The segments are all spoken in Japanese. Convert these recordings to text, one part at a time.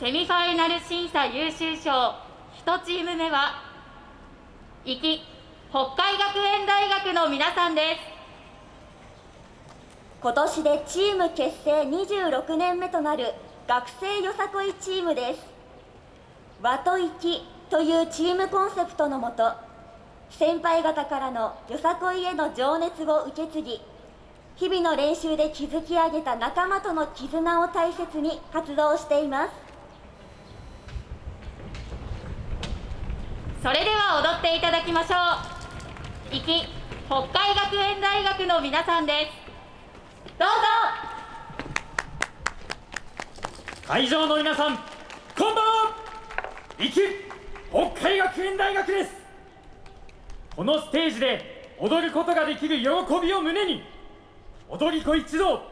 セミファイナル審査優秀賞。1チーム目は壱岐北海学園大学の皆さんです。今年でチーム結成26年目となる学生よさこいチームです。和と粋というチームコンセプトのもと先輩方からのよさこいへの情熱を受け継ぎ日々の練習で築き上げた仲間との絆を大切に活動しています。それでは踊っていただきましょう。壱岐北海学園大学の皆さんです。どうぞ。会場の皆さんこんばんは壱岐北海学園大学です。このステージで踊ることができる喜びを胸に踊り子一同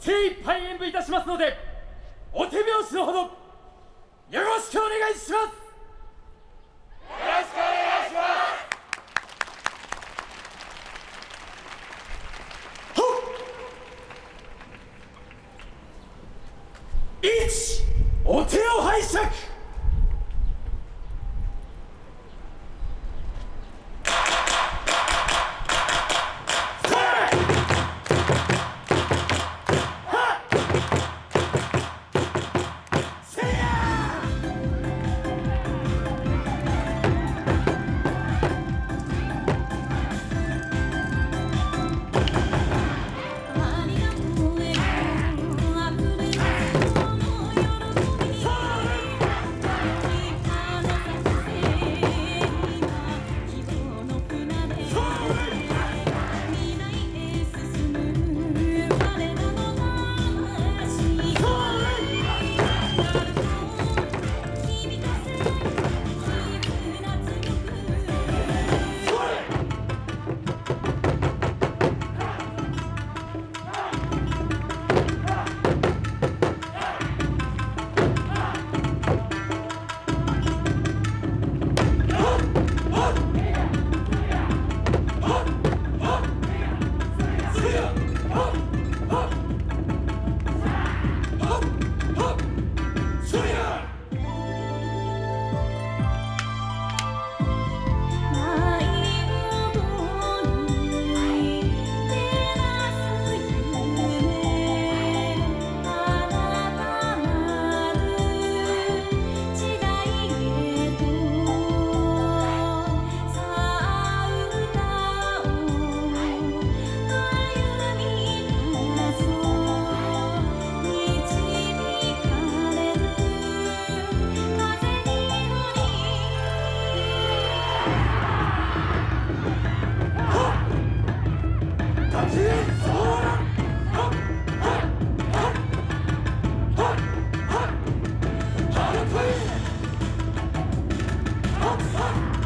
精一杯演舞いたしますのでお手拍子のほどよろしくお願いします。1お手を拝借。Ah!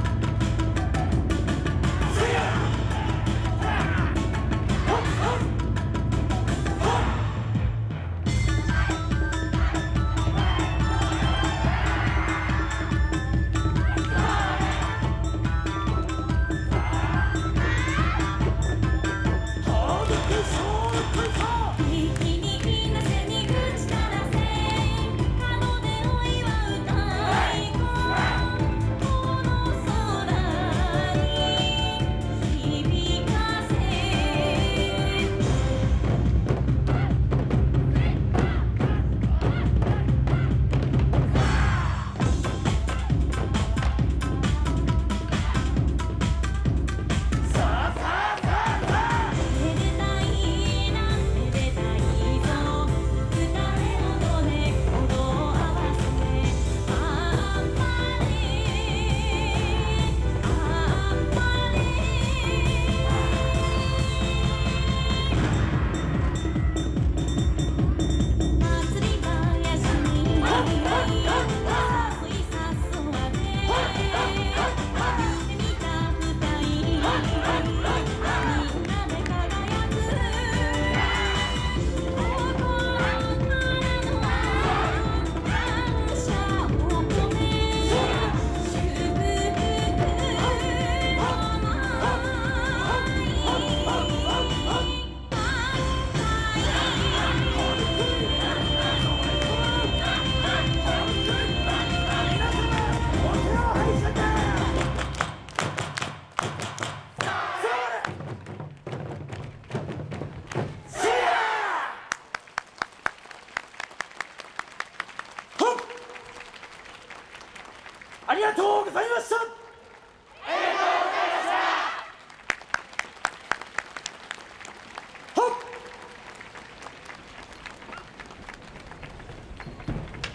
とうございました。